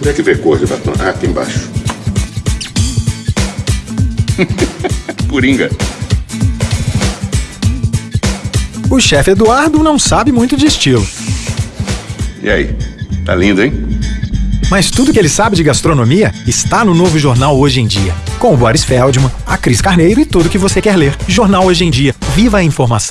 Onde é que vê cor de batom? Ah, aqui embaixo. Coringa. O chefe Eduardo não sabe muito de estilo. E aí? Tá lindo, hein? Mas tudo que ele sabe de gastronomia está no novo Jornal Hoje em Dia. Com o Boris Feldman, a Cris Carneiro e tudo que você quer ler. Jornal Hoje em Dia. Viva a informação.